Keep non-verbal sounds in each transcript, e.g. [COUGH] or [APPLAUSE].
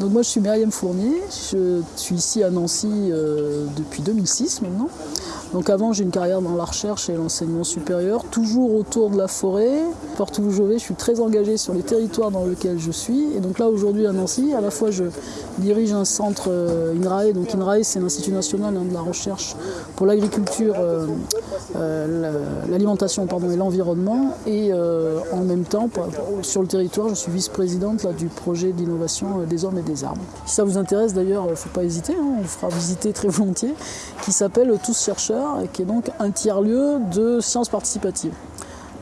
Donc moi je suis Myriam Fournier, je suis ici à Nancy euh, depuis 2006 maintenant. Donc avant j'ai une carrière dans la recherche et l'enseignement supérieur, toujours autour de la forêt. Partout où je vais, je suis très engagé sur les territoires dans lesquels je suis. Et donc là aujourd'hui à Nancy, à la fois je dirige un centre euh, INRAE, donc INRAE c'est l'Institut national hein, de la recherche pour l'agriculture, euh, l'alimentation et l'environnement. Et en même temps, sur le territoire, je suis vice-présidente du projet d'innovation des hommes et des arbres. Si ça vous intéresse d'ailleurs, il ne faut pas hésiter, hein, on vous fera visiter très [LAUGHS] volontiers, qui s'appelle Tous chercheurs et qui est donc un tiers-lieu de sciences participatives.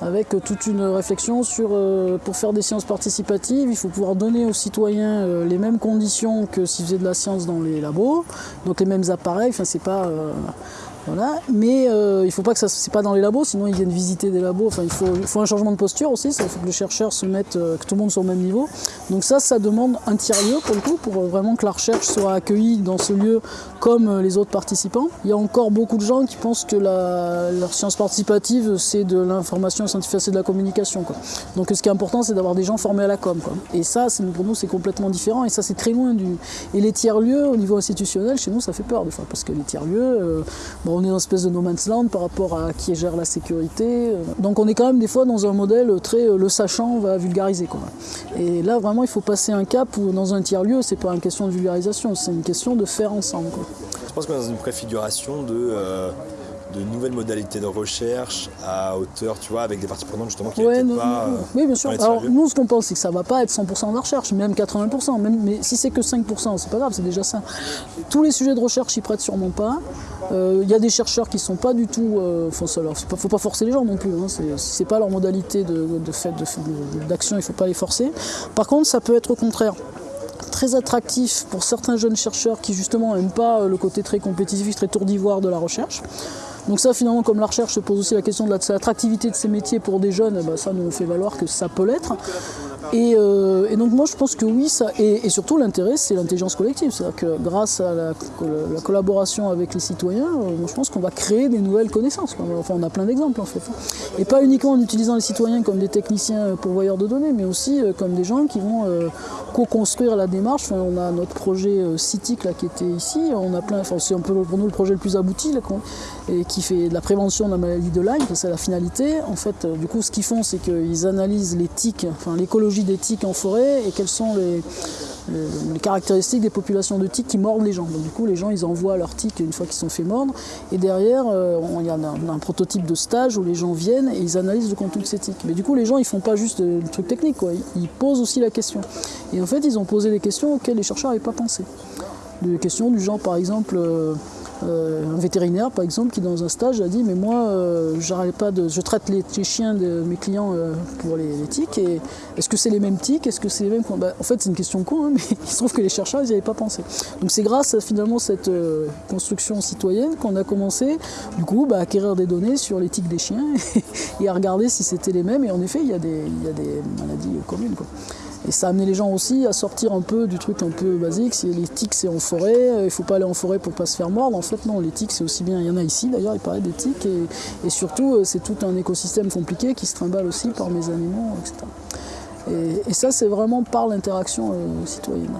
Avec toute une réflexion sur, euh, pour faire des sciences participatives, il faut pouvoir donner aux citoyens euh, les mêmes conditions que s'ils faisaient de la science dans les labos, donc les mêmes appareils, enfin c'est pas... Euh, voilà. Mais euh, il ne faut pas que ça c'est pas dans les labos, sinon ils viennent visiter des labos. Enfin, il faut, un changement de posture aussi, il faut que les chercheurs se mettent, euh, que tout le monde soit au même niveau. Donc ça, ça demande un tiers-lieu pour le coup, pour vraiment que la recherche soit accueillie dans ce lieu comme euh, les autres participants. Il y a encore beaucoup de gens qui pensent que la, science participative, c'est de l'information scientifique, c'est de la communication. Donc ce qui est important, c'est d'avoir des gens formés à la com. Et ça, pour nous, c'est complètement différent. Et ça, c'est très loin du... Et les tiers-lieux, au niveau institutionnel, chez nous, ça fait peur des parce que les tiers-lieux, on est dans une espèce de no man's land par rapport à qui gère la sécurité. Donc on est quand même des fois dans un modèle très euh, le sachant va vulgariser. Quoi. Et là vraiment il faut passer un cap où dans un tiers-lieu c'est pas une question de vulgarisation, c'est une question de faire ensemble. Je pense qu'on est dans une préfiguration de... Euh, de nouvelles modalités de recherche à hauteur, tu vois, avec des parties prenantes justement qui ouais, pas... Euh, oui, bien sûr. Alors nous, ce qu'on pense, c'est que ça ne va pas être 100% de la recherche, même 80%. Même, mais si c'est que 5%, c'est pas grave, c'est déjà ça. Tous les sujets de recherche, ils prêtent sûrement pas. Il euh, y a des chercheurs qui ne sont pas du tout... Euh, il ne faut pas forcer les gens non plus. Hein, c'est pas leur modalité de, fait d'action, il ne faut pas les forcer. Par contre, ça peut être au contraire très attractif pour certains jeunes chercheurs qui justement n'aiment pas le côté très compétitif, très tour d'ivoire de la recherche. Donc ça finalement comme la recherche se pose aussi la question de l'attractivité de ces métiers pour des jeunes, ben, ça nous fait valoir que ça peut l'être. Euh, et, donc moi je pense que oui, ça, et, surtout l'intérêt c'est l'intelligence collective, c'est-à-dire que grâce à la, collaboration avec les citoyens, euh, je pense qu'on va créer des nouvelles connaissances. Enfin on a plein d'exemples en fait. Et pas uniquement en utilisant les citoyens comme des techniciens pourvoyeurs de données, mais aussi euh, comme des gens qui vont co-construire la démarche. on a notre projet CITIC qui était ici, on a plein, enfin, c'est un peu pour nous le projet le plus abouti là, et qui fait de la prévention de la maladie de Lyme, c'est la finalité. En fait, du coup ce qu'ils font c'est qu'ils analysent les tiques, enfin l'écologie d'éthique en forêt et quelles sont les, caractéristiques des populations de tiques qui mordent les gens. Donc, du coup, les gens, ils envoient leurs tiques une fois qu'ils sont fait mordre. Et derrière, euh, il y a un, prototype de stage où les gens viennent et ils analysent le contenu de ces tiques. Mais du coup, les gens, ils font pas juste le truc technique, quoi. Ils, posent aussi la question. Et en fait, ils ont posé des questions auxquelles les chercheurs n'avaient pas pensé. Des questions du genre, par exemple... Euh, euh, un vétérinaire par exemple qui dans un stage a dit mais moi euh, pas de, je traite les, chiens de mes clients euh, pour les, tiques et est-ce que c'est les mêmes tiques Est-ce que c'est les mêmes bah, En fait c'est une question con hein, mais [LAUGHS] il se trouve que les chercheurs n'y avaient pas pensé. Donc c'est grâce à finalement cette construction citoyenne qu'on a commencé du coup bah, à acquérir des données sur les tiques des chiens [LAUGHS] et, à regarder si c'était les mêmes et en effet il y a des, maladies communes. Et ça a amené les gens aussi à sortir un peu du truc un peu basique. Si les tiques c'est en forêt, euh, il faut pas aller en forêt pour pas se faire mordre. En fait non, les tiques c'est aussi bien, il y en a ici d'ailleurs, il paraît des tiques. Et, surtout euh, c'est tout un écosystème compliqué qui se trimballe aussi par mes animaux, etc. Et, ça c'est vraiment par l'interaction euh, citoyenne.